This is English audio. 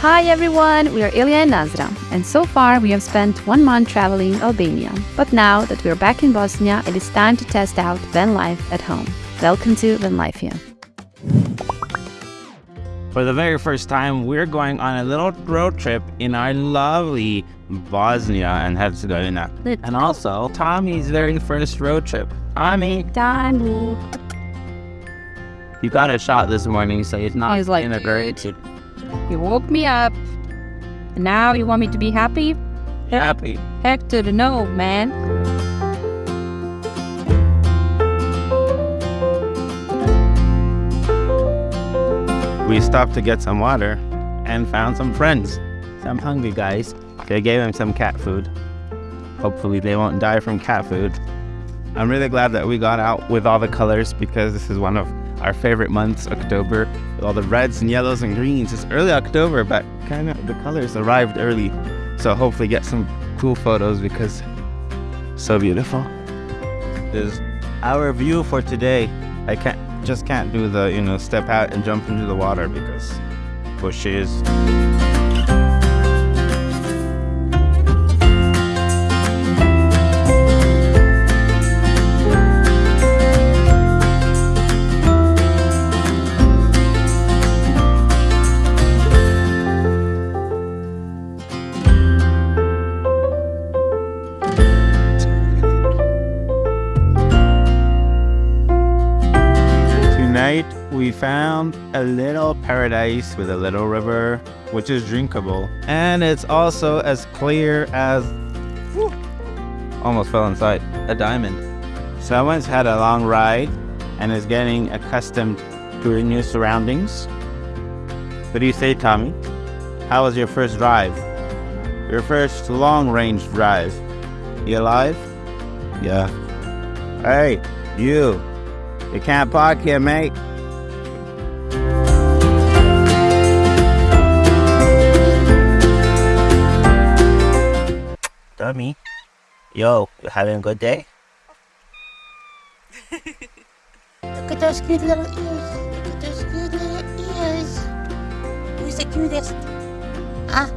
Hi everyone, we are Ilya and Nazra, and so far we have spent one month traveling Albania. But now that we are back in Bosnia, it is time to test out van life at home. Welcome to Van Life here. For the very first time, we're going on a little road trip in our lovely Bosnia and Herzegovina. And also, Tommy's very first road trip. Tommy, Tommy. you got a shot this morning, so it's not He's like, in a great You woke me up. And now you want me to be happy? happy. Heck to the no, man. We stopped to get some water and found some friends, some hungry guys. They gave them some cat food. Hopefully they won't die from cat food. I'm really glad that we got out with all the colors because this is one of our favorite months, October, with all the reds and yellows and greens. It's early October, but kind of the colors arrived early. So hopefully get some cool photos because so beautiful. This is our view for today. I can't just can't do the, you know, step out and jump into the water because bushes. Tonight we found a little paradise with a little river, which is drinkable, and it's also as clear as whew, almost fell inside a diamond. Someone's had a long ride and is getting accustomed to her new surroundings. What do you say, Tommy? How was your first drive? Your first long-range drive? You alive? Yeah. Hey, you. You can't park here, mate. Dummy. Yo, you having a good day? Look at those cute little ears. Look at those cute little ears. Who's the cutest? Ah,